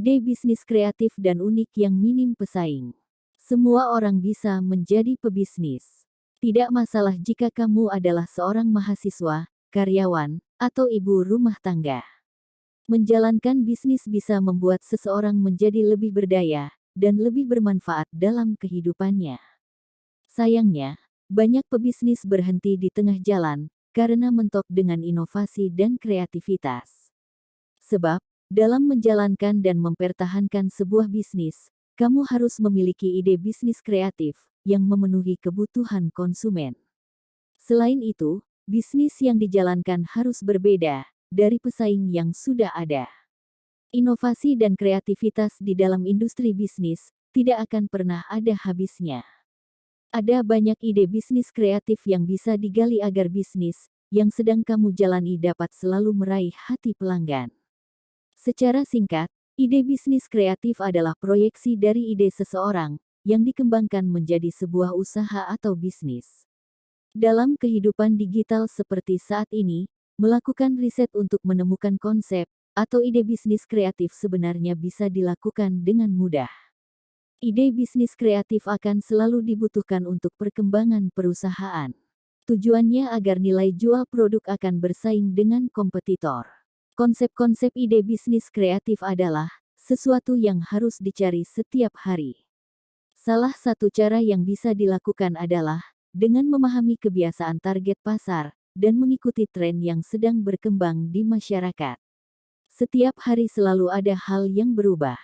Ide bisnis kreatif dan unik yang minim pesaing. Semua orang bisa menjadi pebisnis. Tidak masalah jika kamu adalah seorang mahasiswa, karyawan, atau ibu rumah tangga. Menjalankan bisnis bisa membuat seseorang menjadi lebih berdaya dan lebih bermanfaat dalam kehidupannya. Sayangnya, banyak pebisnis berhenti di tengah jalan karena mentok dengan inovasi dan kreativitas. Sebab, dalam menjalankan dan mempertahankan sebuah bisnis, kamu harus memiliki ide bisnis kreatif yang memenuhi kebutuhan konsumen. Selain itu, bisnis yang dijalankan harus berbeda dari pesaing yang sudah ada. Inovasi dan kreativitas di dalam industri bisnis tidak akan pernah ada habisnya. Ada banyak ide bisnis kreatif yang bisa digali agar bisnis yang sedang kamu jalani dapat selalu meraih hati pelanggan. Secara singkat, Ide bisnis kreatif adalah proyeksi dari ide seseorang yang dikembangkan menjadi sebuah usaha atau bisnis. Dalam kehidupan digital seperti saat ini, melakukan riset untuk menemukan konsep atau ide bisnis kreatif sebenarnya bisa dilakukan dengan mudah. Ide bisnis kreatif akan selalu dibutuhkan untuk perkembangan perusahaan. Tujuannya agar nilai jual produk akan bersaing dengan kompetitor. Konsep-konsep ide bisnis kreatif adalah sesuatu yang harus dicari setiap hari. Salah satu cara yang bisa dilakukan adalah dengan memahami kebiasaan target pasar dan mengikuti tren yang sedang berkembang di masyarakat. Setiap hari selalu ada hal yang berubah.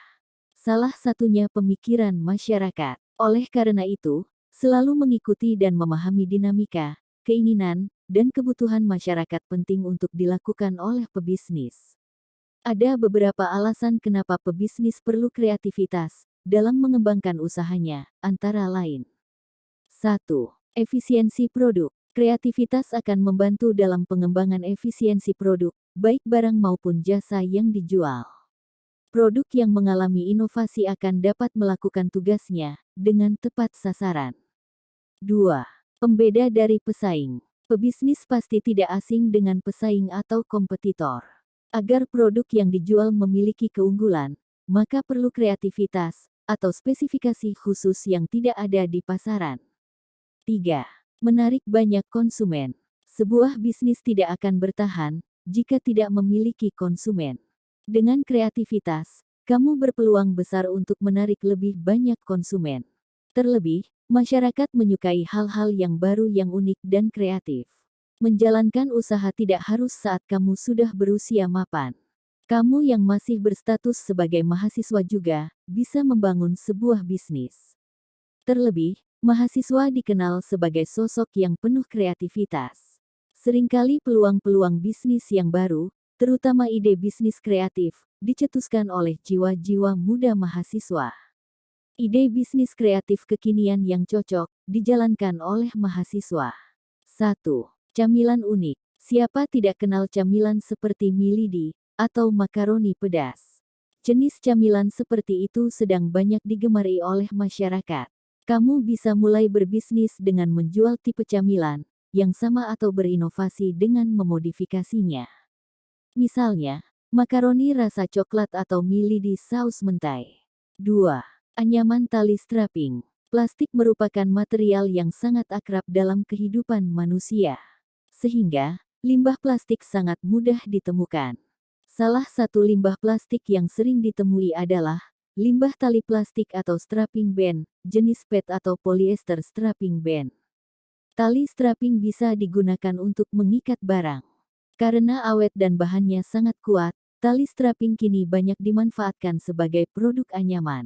Salah satunya pemikiran masyarakat. Oleh karena itu, selalu mengikuti dan memahami dinamika, keinginan, dan kebutuhan masyarakat penting untuk dilakukan oleh pebisnis. Ada beberapa alasan kenapa pebisnis perlu kreativitas dalam mengembangkan usahanya, antara lain. 1. Efisiensi produk. Kreativitas akan membantu dalam pengembangan efisiensi produk, baik barang maupun jasa yang dijual. Produk yang mengalami inovasi akan dapat melakukan tugasnya dengan tepat sasaran. 2. Pembeda dari pesaing. Pebisnis pasti tidak asing dengan pesaing atau kompetitor. Agar produk yang dijual memiliki keunggulan, maka perlu kreativitas atau spesifikasi khusus yang tidak ada di pasaran. 3. Menarik banyak konsumen. Sebuah bisnis tidak akan bertahan jika tidak memiliki konsumen. Dengan kreativitas, kamu berpeluang besar untuk menarik lebih banyak konsumen. Terlebih, Masyarakat menyukai hal-hal yang baru yang unik dan kreatif. Menjalankan usaha tidak harus saat kamu sudah berusia mapan. Kamu yang masih berstatus sebagai mahasiswa juga bisa membangun sebuah bisnis. Terlebih, mahasiswa dikenal sebagai sosok yang penuh kreativitas. Seringkali peluang-peluang bisnis yang baru, terutama ide bisnis kreatif, dicetuskan oleh jiwa-jiwa muda mahasiswa. Ide bisnis kreatif kekinian yang cocok dijalankan oleh mahasiswa. 1. Camilan unik. Siapa tidak kenal camilan seperti milidi atau makaroni pedas? Jenis camilan seperti itu sedang banyak digemari oleh masyarakat. Kamu bisa mulai berbisnis dengan menjual tipe camilan yang sama atau berinovasi dengan memodifikasinya. Misalnya, makaroni rasa coklat atau milidi saus mentai. 2. Anyaman tali strapping. Plastik merupakan material yang sangat akrab dalam kehidupan manusia. Sehingga, limbah plastik sangat mudah ditemukan. Salah satu limbah plastik yang sering ditemui adalah limbah tali plastik atau strapping band, jenis PET atau polyester strapping band. Tali strapping bisa digunakan untuk mengikat barang. Karena awet dan bahannya sangat kuat, tali strapping kini banyak dimanfaatkan sebagai produk anyaman.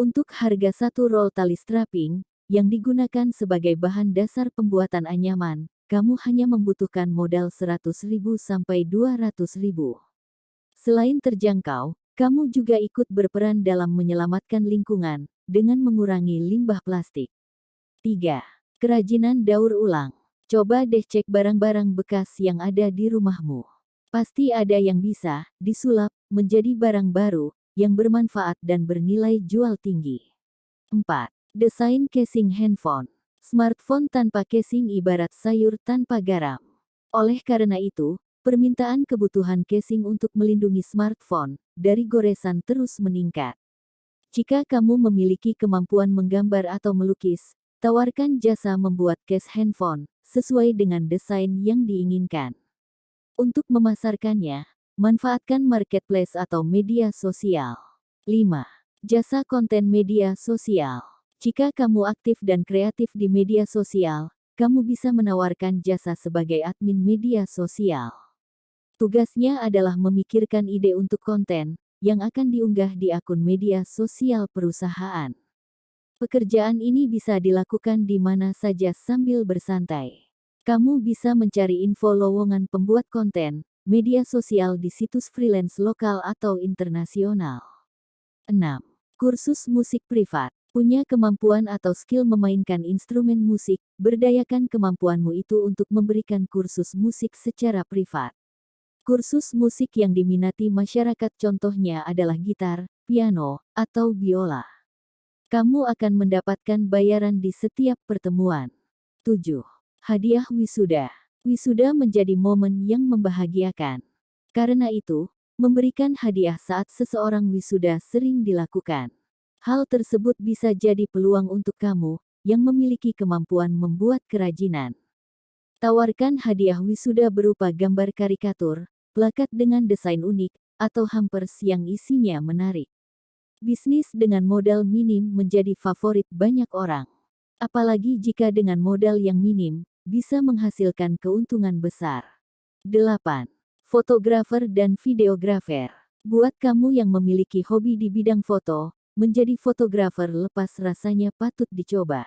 Untuk harga satu roll tali strapping, yang digunakan sebagai bahan dasar pembuatan anyaman, kamu hanya membutuhkan modal 100.000 sampai 200.000. Selain terjangkau, kamu juga ikut berperan dalam menyelamatkan lingkungan dengan mengurangi limbah plastik. 3. Kerajinan daur ulang. Coba deh cek barang-barang bekas yang ada di rumahmu. Pasti ada yang bisa disulap menjadi barang baru yang bermanfaat dan bernilai jual tinggi. 4. Desain casing handphone. Smartphone tanpa casing ibarat sayur tanpa garam. Oleh karena itu, permintaan kebutuhan casing untuk melindungi smartphone dari goresan terus meningkat. Jika kamu memiliki kemampuan menggambar atau melukis, tawarkan jasa membuat case handphone sesuai dengan desain yang diinginkan. Untuk memasarkannya, manfaatkan marketplace atau media sosial. 5. Jasa konten media sosial. Jika kamu aktif dan kreatif di media sosial, kamu bisa menawarkan jasa sebagai admin media sosial. Tugasnya adalah memikirkan ide untuk konten yang akan diunggah di akun media sosial perusahaan. Pekerjaan ini bisa dilakukan di mana saja sambil bersantai. Kamu bisa mencari info lowongan pembuat konten media sosial di situs freelance lokal atau internasional. 6. Kursus musik privat. Punya kemampuan atau skill memainkan instrumen musik, berdayakan kemampuanmu itu untuk memberikan kursus musik secara privat. Kursus musik yang diminati masyarakat contohnya adalah gitar, piano, atau biola. Kamu akan mendapatkan bayaran di setiap pertemuan. 7. Hadiah wisuda. Wisuda menjadi momen yang membahagiakan. Karena itu, Memberikan hadiah saat seseorang wisuda sering dilakukan. Hal tersebut bisa jadi peluang untuk kamu yang memiliki kemampuan membuat kerajinan. Tawarkan hadiah wisuda berupa gambar karikatur, plakat dengan desain unik, atau hampers yang isinya menarik. Bisnis dengan modal minim menjadi favorit banyak orang. Apalagi jika dengan modal yang minim, bisa menghasilkan keuntungan besar. 8 fotografer dan videografer. Buat kamu yang memiliki hobi di bidang foto, menjadi fotografer lepas rasanya patut dicoba.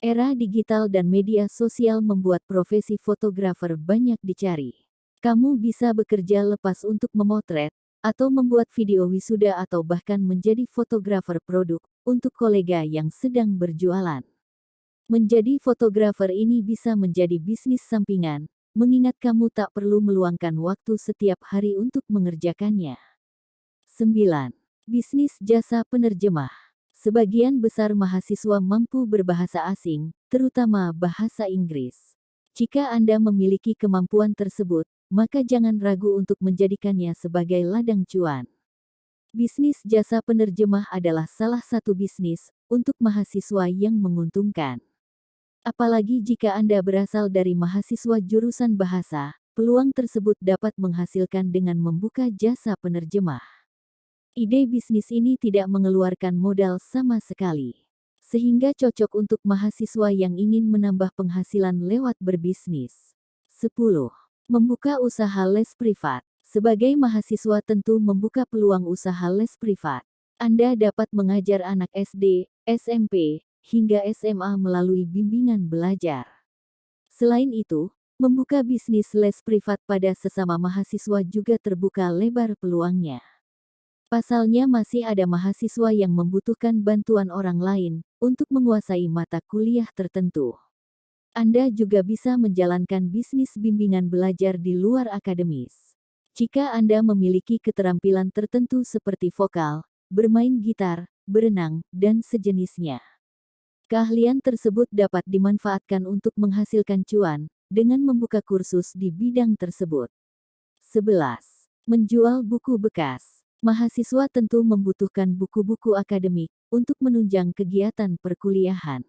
Era digital dan media sosial membuat profesi fotografer banyak dicari. Kamu bisa bekerja lepas untuk memotret, atau membuat video wisuda atau bahkan menjadi fotografer produk untuk kolega yang sedang berjualan. Menjadi fotografer ini bisa menjadi bisnis sampingan, mengingat kamu tak perlu meluangkan waktu setiap hari untuk mengerjakannya. 9. Bisnis jasa penerjemah. Sebagian besar mahasiswa mampu berbahasa asing, terutama bahasa Inggris. Jika Anda memiliki kemampuan tersebut, maka jangan ragu untuk menjadikannya sebagai ladang cuan. Bisnis jasa penerjemah adalah salah satu bisnis untuk mahasiswa yang menguntungkan. Apalagi jika Anda berasal dari mahasiswa jurusan bahasa, peluang tersebut dapat menghasilkan dengan membuka jasa penerjemah. Ide bisnis ini tidak mengeluarkan modal sama sekali, sehingga cocok untuk mahasiswa yang ingin menambah penghasilan lewat berbisnis. 10. Membuka usaha les privat. Sebagai mahasiswa tentu membuka peluang usaha les privat. Anda dapat mengajar anak SD, SMP, hingga SMA melalui bimbingan belajar. Selain itu, membuka bisnis les privat pada sesama mahasiswa juga terbuka lebar peluangnya. Pasalnya masih ada mahasiswa yang membutuhkan bantuan orang lain untuk menguasai mata kuliah tertentu. Anda juga bisa menjalankan bisnis bimbingan belajar di luar akademis. Jika Anda memiliki keterampilan tertentu seperti vokal, bermain gitar, berenang, dan sejenisnya. Keahlian tersebut dapat dimanfaatkan untuk menghasilkan cuan dengan membuka kursus di bidang tersebut. 11. Menjual buku bekas. Mahasiswa tentu membutuhkan buku-buku akademik untuk menunjang kegiatan perkuliahan.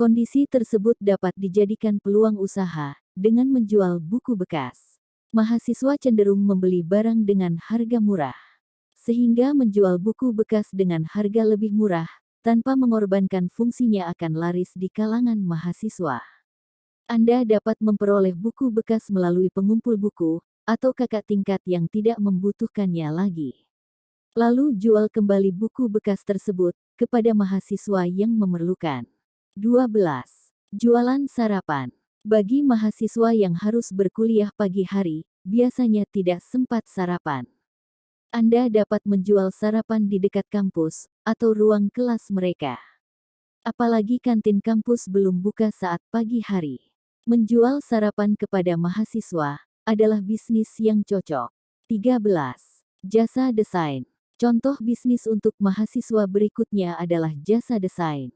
Kondisi tersebut dapat dijadikan peluang usaha dengan menjual buku bekas. Mahasiswa cenderung membeli barang dengan harga murah, sehingga menjual buku bekas dengan harga lebih murah tanpa mengorbankan fungsinya akan laris di kalangan mahasiswa. Anda dapat memperoleh buku bekas melalui pengumpul buku, atau kakak tingkat yang tidak membutuhkannya lagi. Lalu jual kembali buku bekas tersebut kepada mahasiswa yang memerlukan. 12. Jualan sarapan. Bagi mahasiswa yang harus berkuliah pagi hari, biasanya tidak sempat sarapan. Anda dapat menjual sarapan di dekat kampus atau ruang kelas mereka. Apalagi kantin kampus belum buka saat pagi hari. Menjual sarapan kepada mahasiswa adalah bisnis yang cocok. 13. Jasa desain. Contoh bisnis untuk mahasiswa berikutnya adalah jasa desain.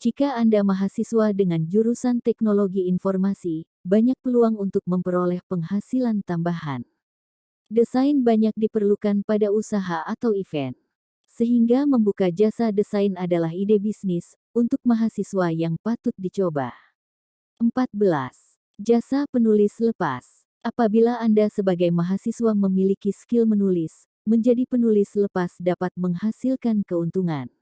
Jika Anda mahasiswa dengan jurusan teknologi informasi, banyak peluang untuk memperoleh penghasilan tambahan. Desain banyak diperlukan pada usaha atau event. Sehingga membuka jasa desain adalah ide bisnis untuk mahasiswa yang patut dicoba. 14. Jasa penulis lepas. Apabila Anda sebagai mahasiswa memiliki skill menulis, menjadi penulis lepas dapat menghasilkan keuntungan.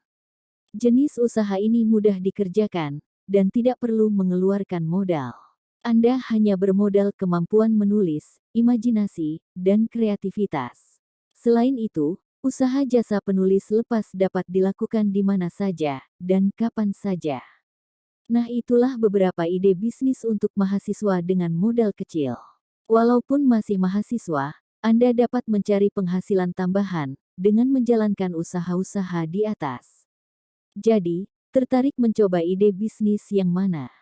Jenis usaha ini mudah dikerjakan dan tidak perlu mengeluarkan modal. Anda hanya bermodal kemampuan menulis, imajinasi, dan kreativitas. Selain itu, usaha jasa penulis lepas dapat dilakukan di mana saja dan kapan saja. Nah, itulah beberapa ide bisnis untuk mahasiswa dengan modal kecil. Walaupun masih mahasiswa, Anda dapat mencari penghasilan tambahan dengan menjalankan usaha-usaha di atas. Jadi, tertarik mencoba ide bisnis yang mana?